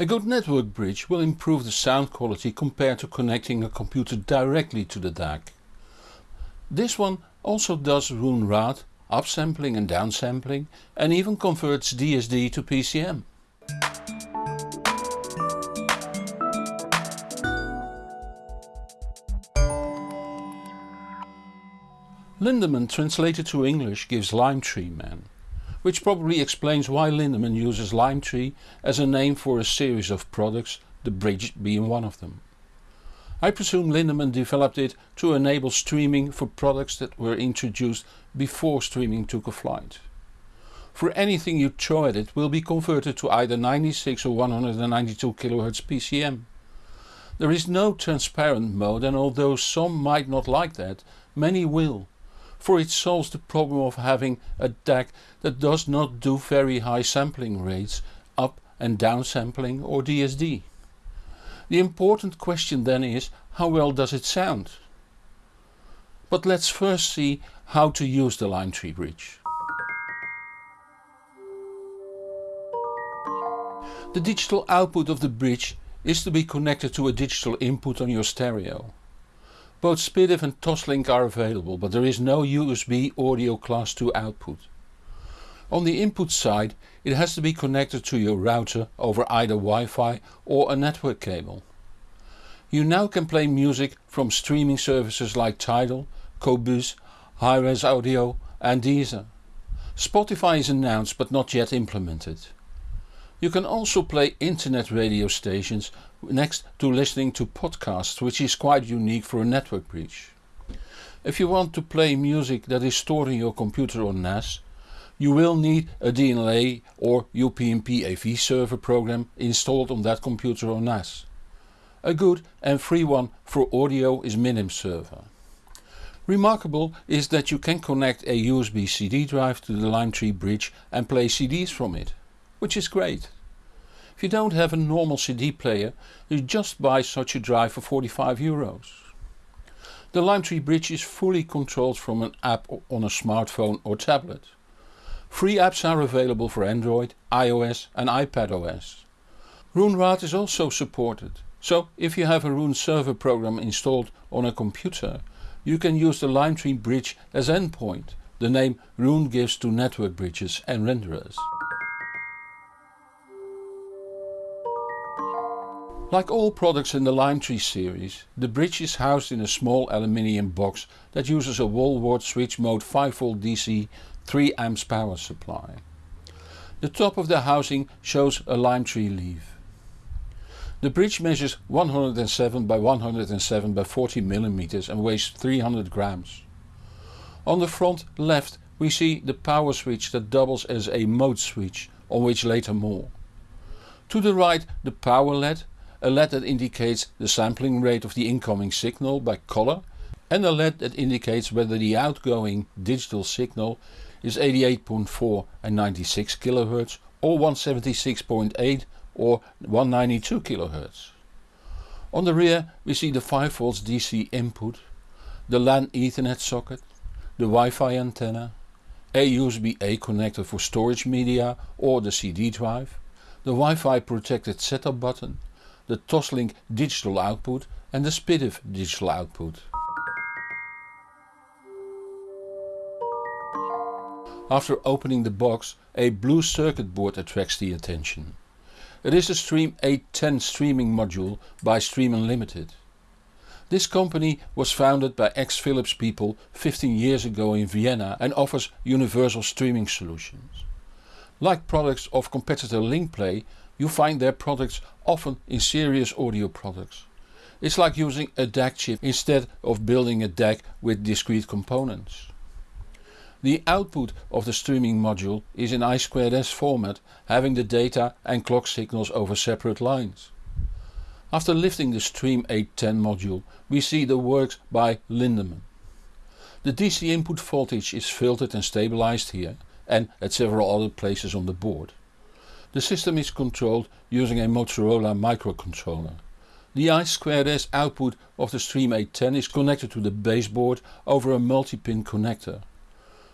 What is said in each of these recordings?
A good network bridge will improve the sound quality compared to connecting a computer directly to the DAC. This one also does Roon Ready, upsampling and downsampling and even converts DSD to PCM. Lindemann translated to English gives Lime Tree Man, which probably explains why Lindemann uses Lime Tree as a name for a series of products, the bridge being one of them. I presume Lindemann developed it to enable streaming for products that were introduced before streaming took a flight. For anything you throw at it will be converted to either 96 or 192 kHz PCM. There is no transparent mode and although some might not like that, many will for it solves the problem of having a DAC that does not do very high sampling rates, up and down sampling or DSD. The important question then is how well does it sound? But let's first see how to use the Lime Tree bridge. The digital output of the bridge is to be connected to a digital input on your stereo. Both SPDIF and Toslink are available but there is no USB audio class 2 output. On the input side it has to be connected to your router over either Wi-Fi or a network cable. You now can play music from streaming services like Tidal, Qobuz, Hi-Res Audio and Deezer. Spotify is announced but not yet implemented. You can also play internet radio stations next to listening to podcasts which is quite unique for a network bridge. If you want to play music that is stored in your computer or NAS, you will need a DLNA or UPnP AV server program installed on that computer or NAS. A good and free one for audio is Minim server. Remarkable is that you can connect a USB CD drive to the Lime Tree bridge and play CDs from it which is great. If you don't have a normal CD player, you just buy such a drive for 45 euros. The Lime Tree Bridge is fully controlled from an app on a smartphone or tablet. Free apps are available for Android, iOS and iPadOS. Roon Ready is also supported, so if you have a Roon server program installed on a computer, you can use the Lime Tree Bridge as endpoint, the name Roon gives to network bridges and renderers. Like all products in the Lime Tree series, the bridge is housed in a small aluminium box that uses a wall wart switch mode 5V DC 3 amps power supply. The top of the housing shows a lime tree leaf. The bridge measures 107 by 107 by 40 mm and weighs 300 grams. On the front left we see the power switch that doubles as a mode switch, on which later more. To the right the power LED a LED that indicates the sampling rate of the incoming signal by color and a LED that indicates whether the outgoing digital signal is 88.4 and 96 kHz or 176.8 or 192 kHz. On the rear we see the 5V DC input, the LAN Ethernet socket, the Wi-Fi antenna, a USB-A connector for storage media or the CD drive, the Wi-Fi protected setup button the Toslink digital output and the SPDIF digital output. After opening the box a blue circuit board attracts the attention. It is a Stream 810 streaming module by Stream Unlimited. This company was founded by ex-Philips people 15 years ago in Vienna and offers universal streaming solutions. Like products of competitor Linkplay you find their products often in serious audio products. It's like using a DAC chip instead of building a DAC with discrete components. The output of the streaming module is in I2S format having the data and clock signals over separate lines. After lifting the Stream 810 module we see the works by Lindemann. The DC input voltage is filtered and stabilized here and at several other places on the board. The system is controlled using a Motorola microcontroller. The I2S output of the Stream 810 is connected to the baseboard over a multi-pin connector.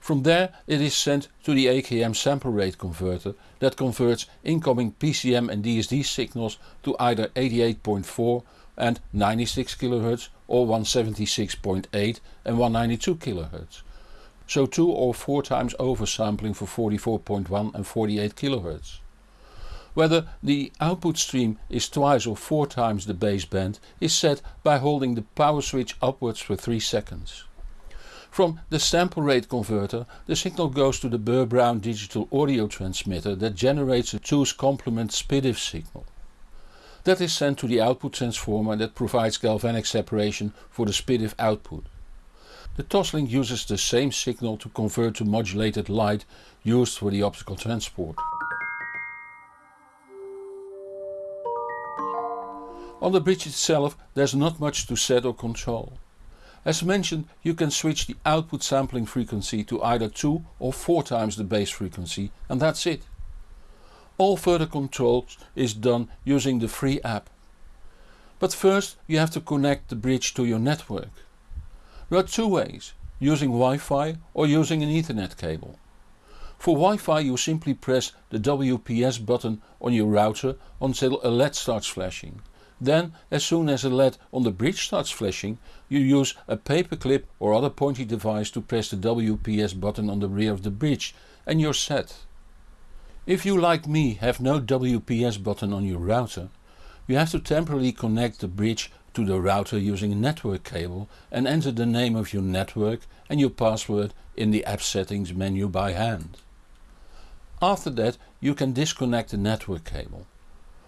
From there it is sent to the AKM sample rate converter that converts incoming PCM and DSD signals to either 88.4 and 96 kHz or 176.8 and 192 kHz. So 2 or 4 times oversampling for 44.1 and 48 kHz. Whether the output stream is twice or four times the baseband is set by holding the power switch upwards for 3 seconds. From the sample rate converter the signal goes to the Burr-Brown digital audio transmitter that generates a 2's complement SPDIF signal. That is sent to the output transformer that provides galvanic separation for the SPDIF output. The Toslink uses the same signal to convert to modulated light used for the optical transport. On the bridge itself there's not much to set or control. As mentioned you can switch the output sampling frequency to either 2 or 4 times the base frequency and that's it. All further controls is done using the free app. But first you have to connect the bridge to your network. There are two ways, using Wi-Fi or using an Ethernet cable. For Wi-Fi you simply press the WPS button on your router until a LED starts flashing. Then as soon as a LED on the bridge starts flashing you use a paperclip or other pointy device to press the WPS button on the rear of the bridge and you're set. If you like me have no WPS button on your router you have to temporarily connect the bridge to the router using a network cable and enter the name of your network and your password in the app settings menu by hand. After that you can disconnect the network cable.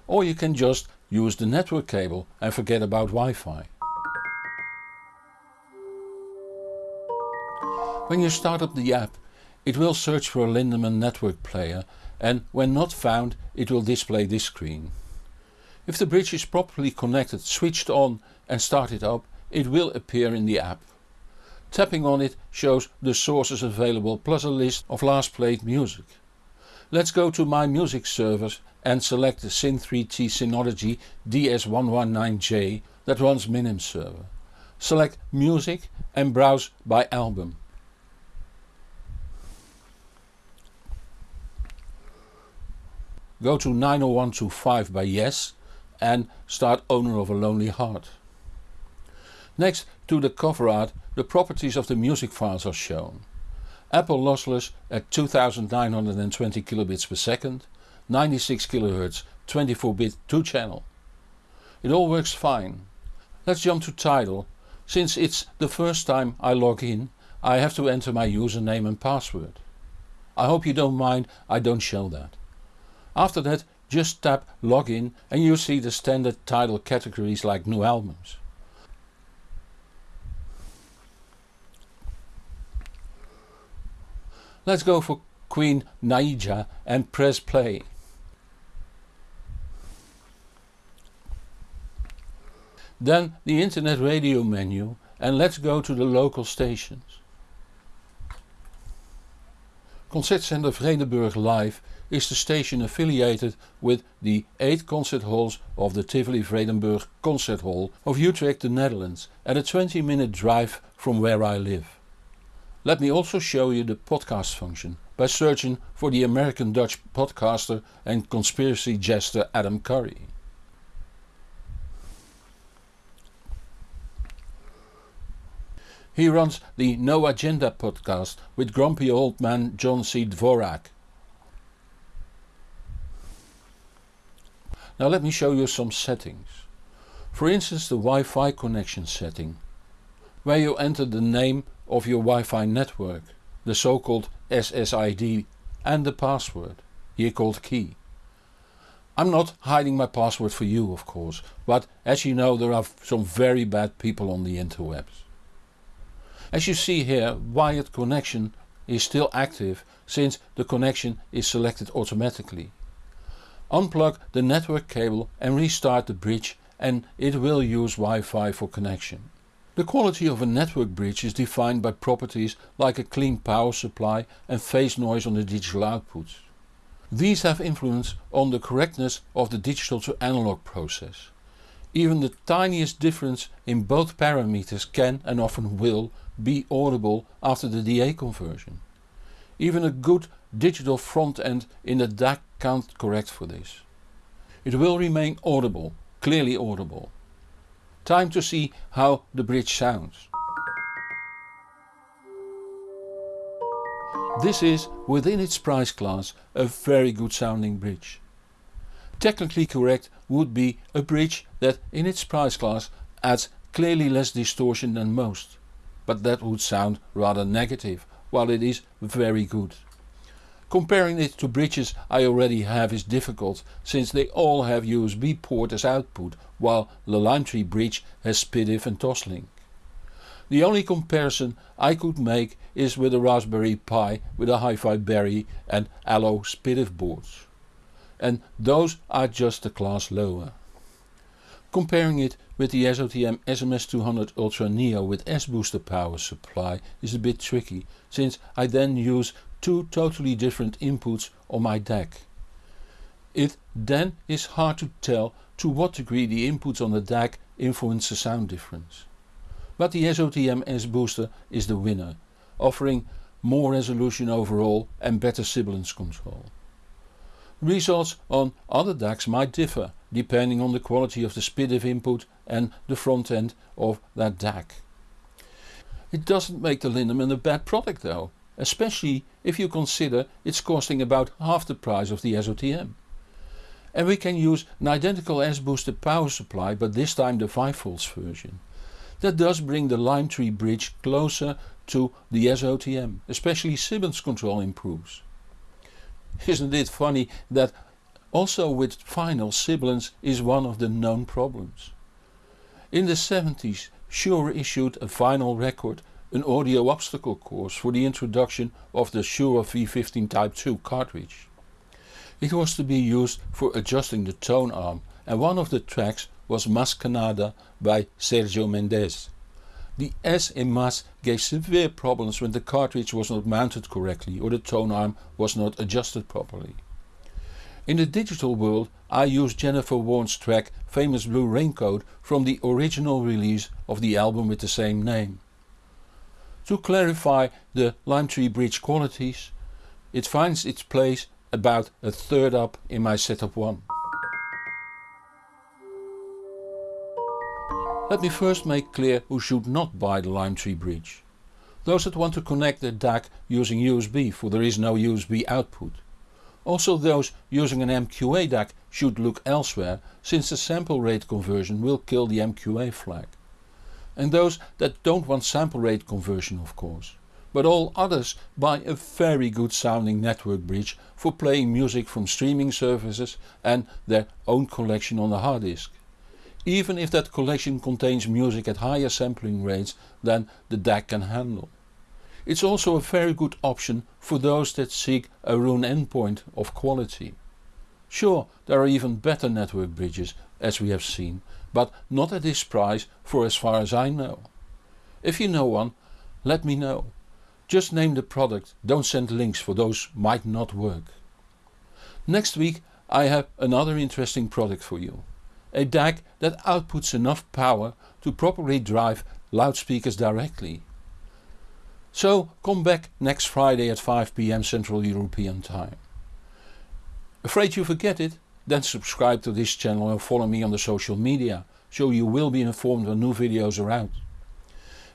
Or you can just use the network cable and forget about Wi-Fi. When you start up the app it will search for a Lindemann network player and when not found it will display this screen. If the bridge is properly connected, switched on and started up it will appear in the app. Tapping on it shows the sources available plus a list of last played music. Let's go to my music servers and select the Syn3T Synology DS119J that runs Minim server. Select music and browse by album. Go to 90125 by Yes and start Owner of a Lonely Heart. Next to the cover art the properties of the music files are shown. Apple lossless at 2920 kilobits per second, 96 kHz 24-bit 2 channel. It all works fine. Let's jump to Tidal. Since it's the first time I log in I have to enter my username and password. I hope you don't mind I don't show that. After that just tap login and you see the standard Tidal categories like new albums. Let's go for Queen Naija and press play. Then the internet radio menu and let's go to the local stations. Concertzender Vredenburg Live is the station affiliated with the 8 concert halls of the Tivoli Vredenburg Concert Hall of Utrecht the Netherlands at a 20 minute drive from where I live. Let me also show you the podcast function by searching for the American Dutch podcaster and conspiracy jester Adam Curry. He runs the No Agenda podcast with grumpy old man John C. Dvorak. Now let me show you some settings. For instance the Wi-Fi connection setting, where you enter the name of your Wi-Fi network, the so-called SSID and the password, here called key. I'm not hiding my password for you of course, but as you know there are some very bad people on the interwebs. As you see here wired connection is still active since the connection is selected automatically. Unplug the network cable and restart the bridge and it will use Wi-Fi for connection. The quality of a network bridge is defined by properties like a clean power supply and phase noise on the digital output. These have influence on the correctness of the digital to analog process. Even the tiniest difference in both parameters can and often will be audible after the DA conversion. Even a good digital front end in the DAC can't correct for this. It will remain audible, clearly audible. Time to see how the bridge sounds. This is, within its price class, a very good sounding bridge. Technically correct would be a bridge that in its price class adds clearly less distortion than most. But that would sound rather negative, while it is very good. Comparing it to bridges I already have is difficult since they all have USB port as output while the Limetree bridge has SPDIF and Toslink. The only comparison I could make is with a Raspberry Pi with a Hi-Fi Berry and Allo SPDIF boards. And those are just a class lower. Comparing it with the SOTM SMS200 Ultra Neo with S-Booster power supply is a bit tricky since I then use two totally different inputs on my DAC. It then is hard to tell to what degree the inputs on the DAC influence the sound difference. But the SOTM S-Booster is the winner, offering more resolution overall and better sibilance control. Results on other DACs might differ depending on the quality of the SPDIF input and the front end of that DAC. It doesn't make the Lindemann a bad product though, especially if you consider it's costing about half the price of the SOTM. And we can use an identical S-Booster power supply but this time the 5V version. That does bring the Lime Tree bridge closer to the SOTM, especially sibilance control improves. Isn't it funny that also with vinyl sibilance is one of the known problems. In the 70s Shure issued a vinyl record, an audio obstacle course for the introduction of the Shure V15 Type 2 cartridge. It was to be used for adjusting the tone arm and one of the tracks was Mas Que Nada by Sergio Mendes. The S in Mas gave severe problems when the cartridge was not mounted correctly or the tone arm was not adjusted properly. In the digital world I use Jennifer Warnes' track Famous Blue Raincoat from the original release of the album with the same name. To clarify the lime tree Bridge qualities, it finds its place about a third up in my setup 1. Let me first make clear who should not buy the lime tree bridge. Those that want to connect their DAC using USB for there is no USB output. Also those using an MQA DAC should look elsewhere since the sample rate conversion will kill the MQA flag. And those that don't want sample rate conversion of course. But all others buy a very good sounding network bridge for playing music from streaming services and their own collection on the hard disk even if that collection contains music at higher sampling rates than the DAC can handle. It's also a very good option for those that seek a Roon endpoint of quality. Sure, there are even better network bridges as we have seen, but not at this price for as far as I know. If you know one, let me know. Just name the product, don't send links for those might not work. Next week I have another interesting product for you a DAC that outputs enough power to properly drive loudspeakers directly. So come back next Friday at 5pm Central European Time. Afraid you forget it? Then subscribe to this channel and follow me on the social media so you will be informed when new videos are out.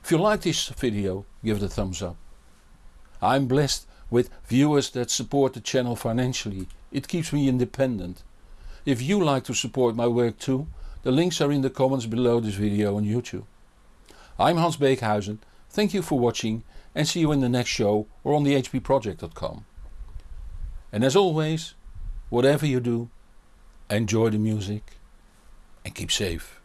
If you like this video give it a thumbs up. I'm blessed with viewers that support the channel financially, it keeps me independent if you like to support my work too, the links are in the comments below this video on YouTube. I'm Hans Beekhuyzen, thank you for watching and see you in the next show or on the hpproject.com. And as always, whatever you do, enjoy the music and keep safe.